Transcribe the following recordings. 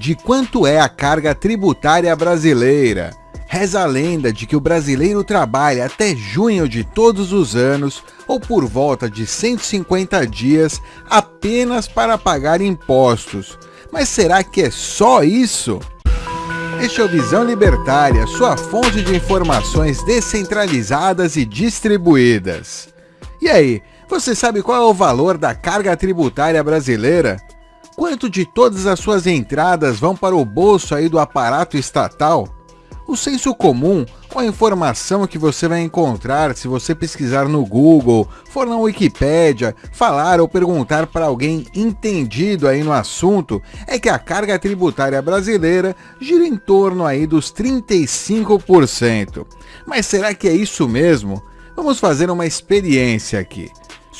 de quanto é a carga tributária brasileira. Reza a lenda de que o brasileiro trabalha até junho de todos os anos, ou por volta de 150 dias, apenas para pagar impostos. Mas será que é só isso? Este é o Visão Libertária, sua fonte de informações descentralizadas e distribuídas. E aí, você sabe qual é o valor da carga tributária brasileira? Quanto de todas as suas entradas vão para o bolso aí do aparato estatal? O senso comum ou a informação que você vai encontrar se você pesquisar no Google, for na Wikipédia, falar ou perguntar para alguém entendido aí no assunto, é que a carga tributária brasileira gira em torno aí dos 35%. Mas será que é isso mesmo? Vamos fazer uma experiência aqui.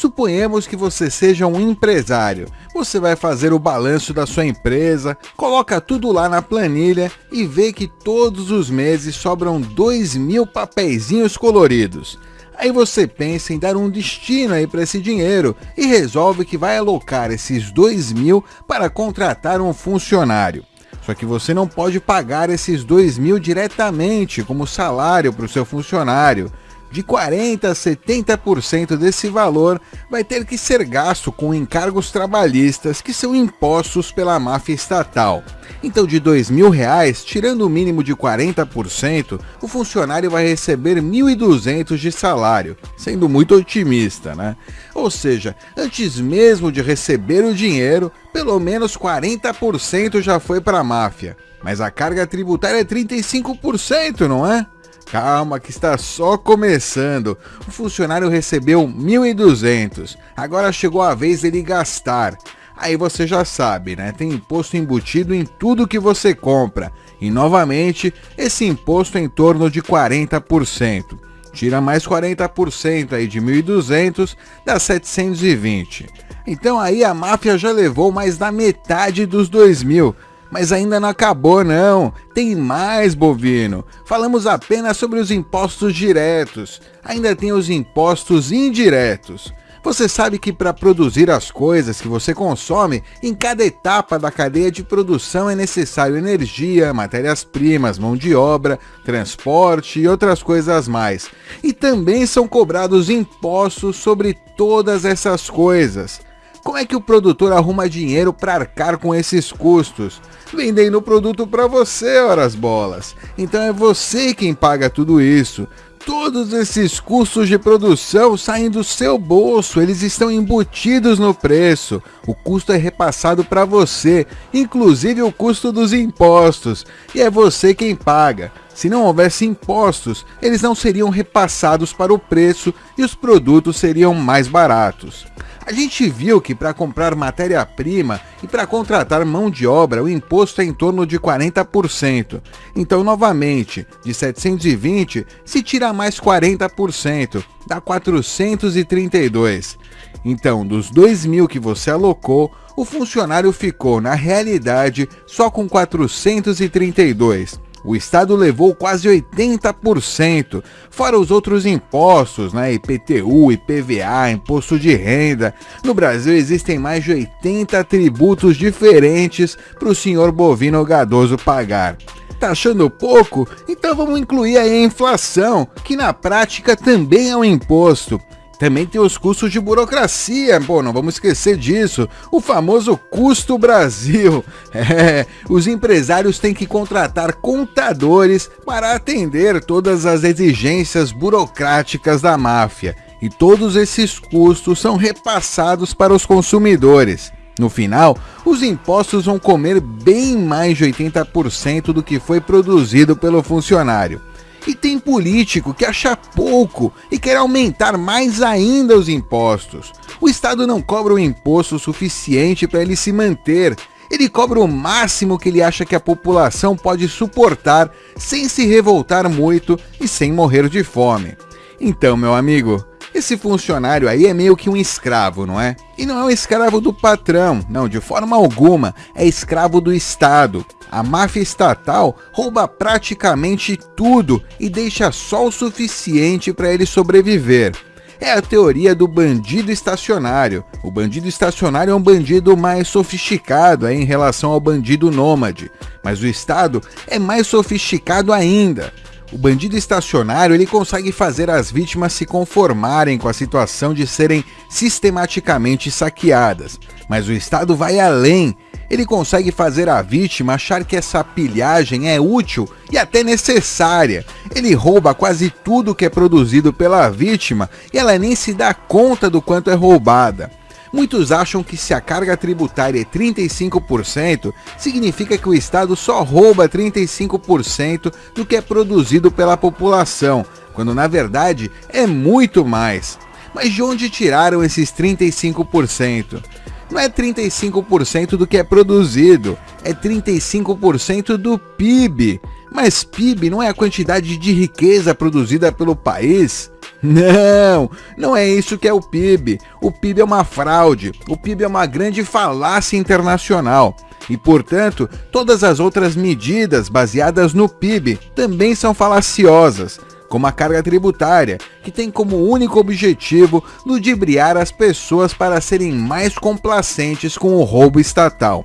Suponhamos que você seja um empresário. Você vai fazer o balanço da sua empresa, coloca tudo lá na planilha e vê que todos os meses sobram 2 mil papeizinhos coloridos. Aí você pensa em dar um destino aí para esse dinheiro e resolve que vai alocar esses 2 mil para contratar um funcionário. Só que você não pode pagar esses 2 mil diretamente como salário para o seu funcionário de 40% a 70% desse valor vai ter que ser gasto com encargos trabalhistas que são impostos pela máfia estatal. Então de R$ mil reais, tirando o mínimo de 40%, o funcionário vai receber R$ 1.200 de salário, sendo muito otimista, né? Ou seja, antes mesmo de receber o dinheiro, pelo menos 40% já foi para a máfia. Mas a carga tributária é 35%, não é? Calma que está só começando. O funcionário recebeu 1.200. Agora chegou a vez dele gastar. Aí você já sabe, né? Tem imposto embutido em tudo que você compra. E novamente, esse imposto é em torno de 40%. Tira mais 40% aí de 1.200, dá 720. Então aí a máfia já levou mais da metade dos 2.000. Mas ainda não acabou não, tem mais bovino. Falamos apenas sobre os impostos diretos, ainda tem os impostos indiretos. Você sabe que para produzir as coisas que você consome, em cada etapa da cadeia de produção é necessário energia, matérias-primas, mão de obra, transporte e outras coisas mais. E também são cobrados impostos sobre todas essas coisas. Como é que o produtor arruma dinheiro para arcar com esses custos? Vendendo o produto para você, horas bolas. Então é você quem paga tudo isso. Todos esses custos de produção saem do seu bolso, eles estão embutidos no preço. O custo é repassado para você, inclusive o custo dos impostos, e é você quem paga. Se não houvesse impostos, eles não seriam repassados para o preço e os produtos seriam mais baratos. A gente viu que para comprar matéria-prima e para contratar mão de obra o imposto é em torno de 40%. Então, novamente, de 720 se tira mais 40%, dá 432. Então, dos 2 mil que você alocou, o funcionário ficou, na realidade, só com 432. O Estado levou quase 80%, fora os outros impostos, né? IPTU, IPVA, imposto de renda. No Brasil existem mais de 80 tributos diferentes para o senhor bovino gadoso pagar. Tá achando pouco? Então vamos incluir aí a inflação, que na prática também é um imposto. Também tem os custos de burocracia, pô, não vamos esquecer disso. O famoso custo Brasil. É, os empresários têm que contratar contadores para atender todas as exigências burocráticas da máfia. E todos esses custos são repassados para os consumidores. No final, os impostos vão comer bem mais de 80% do que foi produzido pelo funcionário. E tem político que acha pouco e quer aumentar mais ainda os impostos. O Estado não cobra o imposto suficiente para ele se manter. Ele cobra o máximo que ele acha que a população pode suportar sem se revoltar muito e sem morrer de fome. Então, meu amigo, esse funcionário aí é meio que um escravo, não é? E não é um escravo do patrão, não, de forma alguma, é escravo do Estado. A máfia estatal rouba praticamente tudo e deixa só o suficiente para ele sobreviver. é a teoria do bandido estacionário. O bandido estacionário é um bandido mais sofisticado em relação ao bandido nômade, mas o Estado é mais sofisticado ainda. O bandido estacionário ele consegue fazer as vítimas se conformarem com a situação de serem sistematicamente saqueadas, mas o Estado vai além. Ele consegue fazer a vítima achar que essa pilhagem é útil e até necessária. Ele rouba quase tudo que é produzido pela vítima e ela nem se dá conta do quanto é roubada. Muitos acham que se a carga tributária é 35%, significa que o Estado só rouba 35% do que é produzido pela população, quando na verdade é muito mais. Mas de onde tiraram esses 35%? Não é 35% do que é produzido, é 35% do PIB. Mas PIB não é a quantidade de riqueza produzida pelo país? Não, não é isso que é o PIB. O PIB é uma fraude. O PIB é uma grande falácia internacional. E, portanto, todas as outras medidas baseadas no PIB também são falaciosas, como a carga tributária, que tem como único objetivo ludibriar as pessoas para serem mais complacentes com o roubo estatal.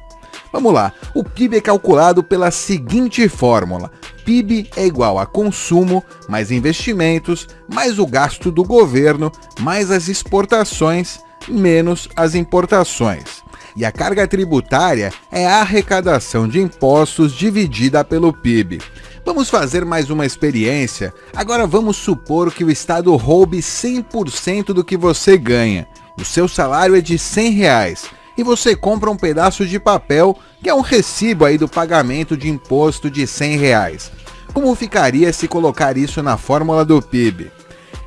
Vamos lá, o PIB é calculado pela seguinte fórmula: PIB é igual a consumo, mais investimentos, mais o gasto do governo, mais as exportações, menos as importações. E a carga tributária é a arrecadação de impostos dividida pelo PIB. Vamos fazer mais uma experiência. Agora vamos supor que o Estado roube 100% do que você ganha. O seu salário é de 100 reais e você compra um pedaço de papel que é um recibo aí do pagamento de imposto de 100 reais. Como ficaria se colocar isso na fórmula do PIB?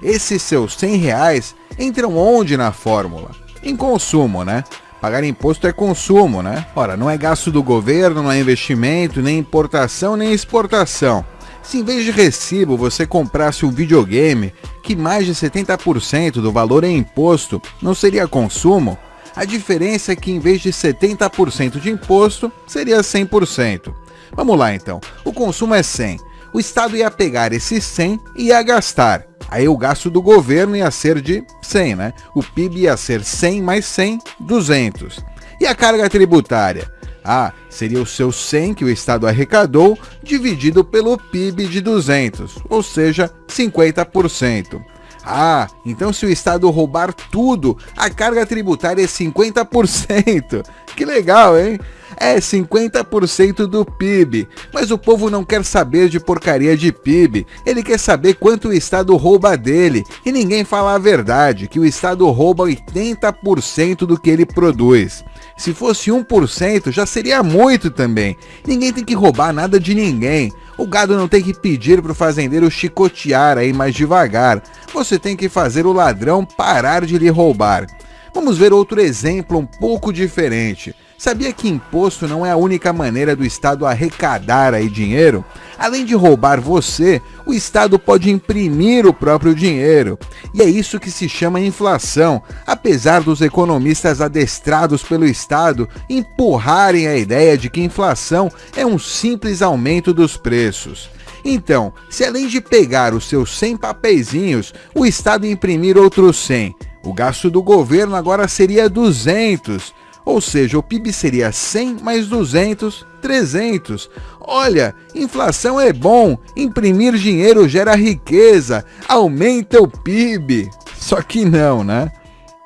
Esses seus 100 reais entram onde na fórmula? Em consumo, né? Pagar imposto é consumo, né? Ora, não é gasto do governo, não é investimento, nem importação, nem exportação. Se em vez de recibo você comprasse um videogame, que mais de 70% do valor é imposto, não seria consumo? A diferença é que em vez de 70% de imposto, seria 100%. Vamos lá então. O consumo é 100. O Estado ia pegar esse 100 e ia gastar. Aí o gasto do governo ia ser de 100, né? O PIB ia ser 100 mais 100, 200. E a carga tributária? Ah, seria o seu 100 que o Estado arrecadou dividido pelo PIB de 200, ou seja, 50%. Ah, então se o Estado roubar tudo, a carga tributária é 50%. Que legal, hein? É 50% do PIB. Mas o povo não quer saber de porcaria de PIB. Ele quer saber quanto o Estado rouba dele. E ninguém fala a verdade, que o Estado rouba 80% do que ele produz. Se fosse 1%, já seria muito também. Ninguém tem que roubar nada de ninguém. O gado não tem que pedir para o fazendeiro chicotear aí mais devagar. Você tem que fazer o ladrão parar de lhe roubar. Vamos ver outro exemplo um pouco diferente. Sabia que imposto não é a única maneira do Estado arrecadar aí dinheiro? Além de roubar você, o Estado pode imprimir o próprio dinheiro. E é isso que se chama inflação, apesar dos economistas adestrados pelo Estado empurrarem a ideia de que inflação é um simples aumento dos preços. Então, se além de pegar os seus 100 papeizinhos, o Estado imprimir outros 100, o gasto do governo agora seria 200 ou seja, o PIB seria 100 mais 200, 300. Olha, inflação é bom, imprimir dinheiro gera riqueza, aumenta o PIB. Só que não, né?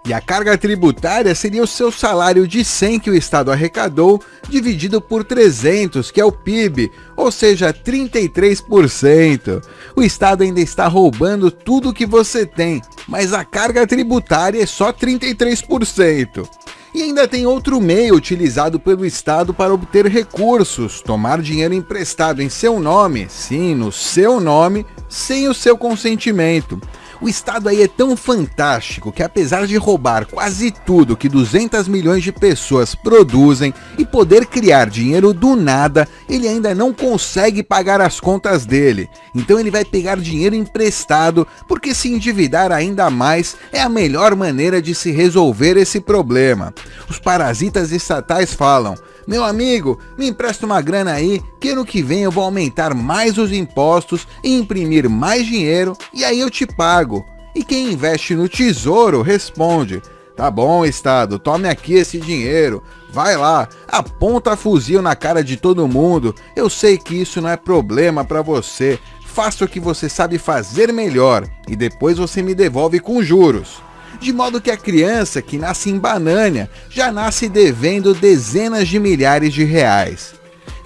E a carga tributária seria o seu salário de 100 que o Estado arrecadou, dividido por 300, que é o PIB, ou seja, 33%. O Estado ainda está roubando tudo que você tem, mas a carga tributária é só 33%. E ainda tem outro meio utilizado pelo Estado para obter recursos: tomar dinheiro emprestado em seu nome, sim, no seu nome, sem o seu consentimento. O Estado aí é tão fantástico que, apesar de roubar quase tudo que 200 milhões de pessoas produzem e poder criar dinheiro do nada, ele ainda não consegue pagar as contas dele. Então ele vai pegar dinheiro emprestado, porque se endividar ainda mais é a melhor maneira de se resolver esse problema. Os parasitas estatais falam: meu amigo, me empresta uma grana aí, que ano que vem eu vou aumentar mais os impostos e imprimir mais dinheiro e aí eu te pago. E quem investe no tesouro responde: Tá bom, Estado, tome aqui esse dinheiro. Vai lá, aponta fuzil na cara de todo mundo. Eu sei que isso não é problema para você. Faça o que você sabe fazer melhor e depois você me devolve com juros. De modo que a criança que nasce em Banânia já nasce devendo dezenas de milhares de reais.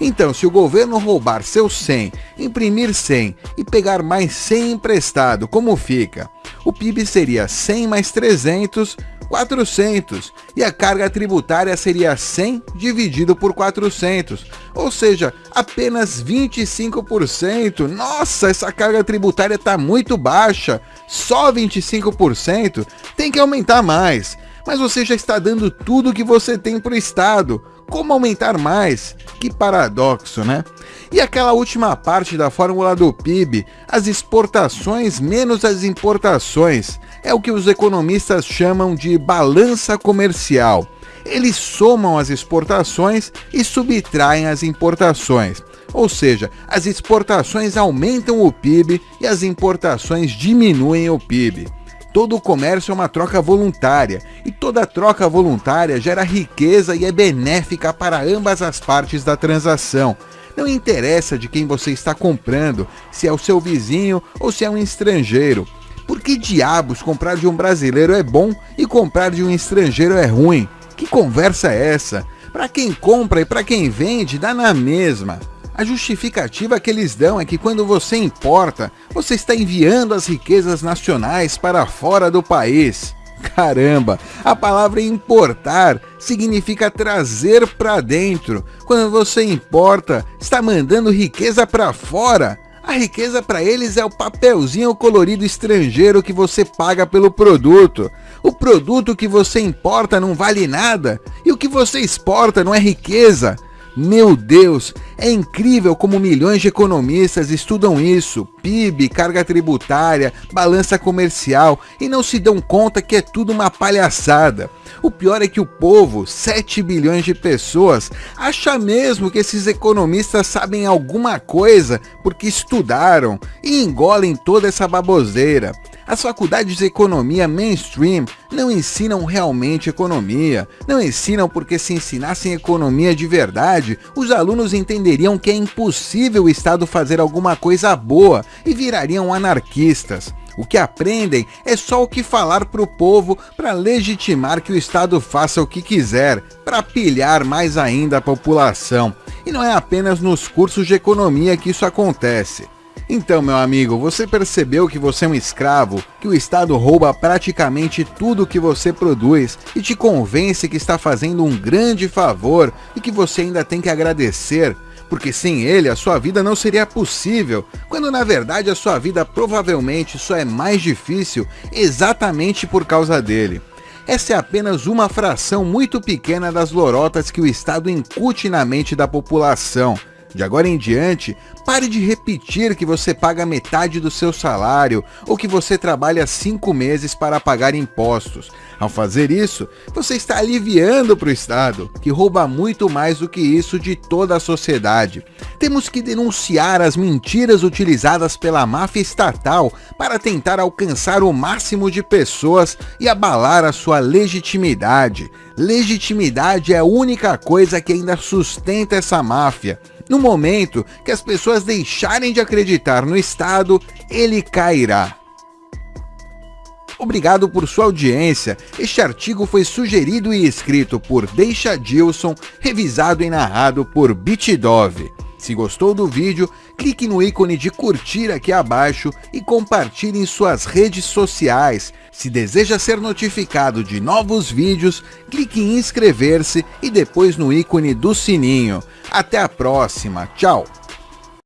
Então, se o governo roubar seus 100, imprimir 100 e pegar mais 100 emprestado, como fica? O PIB seria 100 mais 300, 400, e a carga tributária seria 100 dividido por 400, ou seja, apenas 25%. Nossa, essa carga tributária está muito baixa, só 25%, tem que aumentar mais. Mas você já está dando tudo que você tem para o Estado. Como aumentar mais? Que paradoxo, né? E aquela última parte da fórmula do PIB, as exportações menos as importações, é o que os economistas chamam de balança comercial. Eles somam as exportações e subtraem as importações. Ou seja, as exportações aumentam o PIB e as importações diminuem o PIB. Todo o comércio é uma troca voluntária e toda troca voluntária gera riqueza e é benéfica para ambas as partes da transação. Não interessa de quem você está comprando, se é o seu vizinho ou se é um estrangeiro. Por que diabos comprar de um brasileiro é bom e comprar de um estrangeiro é ruim? Que conversa é essa? Para quem compra e para quem vende, dá na mesma. A justificativa que eles dão é que quando você importa, você está enviando as riquezas nacionais para fora do país. Caramba, a palavra importar significa trazer para dentro. Quando você importa, está mandando riqueza para fora. A riqueza para eles é o papelzinho colorido estrangeiro que você paga pelo produto. O produto que você importa não vale nada e o que você exporta não é riqueza. Meu Deus, é incrível como milhões de economistas estudam isso, PIB, carga tributária, balança comercial e não se dão conta que é tudo uma palhaçada. O pior é que o povo, 7 bilhões de pessoas, acha mesmo que esses economistas sabem alguma coisa porque estudaram e engolem toda essa baboseira. As faculdades de economia mainstream não ensinam realmente economia, não ensinam porque se ensinassem economia de verdade, os alunos entenderiam que é impossível o Estado fazer alguma coisa boa e virariam anarquistas. O que aprendem é só o que falar para o povo para legitimar que o Estado faça o que quiser, para pilhar mais ainda a população. E não é apenas nos cursos de economia que isso acontece. Então, meu amigo, você percebeu que você é um escravo, que o Estado rouba praticamente tudo que você produz e te convence que está fazendo um grande favor e que você ainda tem que agradecer, porque sem ele a sua vida não seria possível, quando na verdade a sua vida provavelmente só é mais difícil exatamente por causa dele. Essa é apenas uma fração muito pequena das lorotas que o Estado incute na mente da população. De agora em diante, pare de repetir que você paga metade do seu salário ou que você trabalha cinco meses para pagar impostos. Ao fazer isso, você está aliviando para o Estado, que rouba muito mais do que isso de toda a sociedade. Temos que denunciar as mentiras utilizadas pela máfia estatal para tentar alcançar o máximo de pessoas e abalar a sua legitimidade. Legitimidade é a única coisa que ainda sustenta essa máfia. No momento que as pessoas deixarem de acreditar no Estado, ele cairá. Obrigado por sua audiência. Este artigo foi sugerido e escrito por Deixa Dilson, revisado e narrado por Bitdove. Se gostou do vídeo, clique no ícone de curtir aqui abaixo e compartilhe em suas redes sociais. Se deseja ser notificado de novos vídeos, clique em inscrever-se e depois no ícone do sininho. Até a próxima, tchau!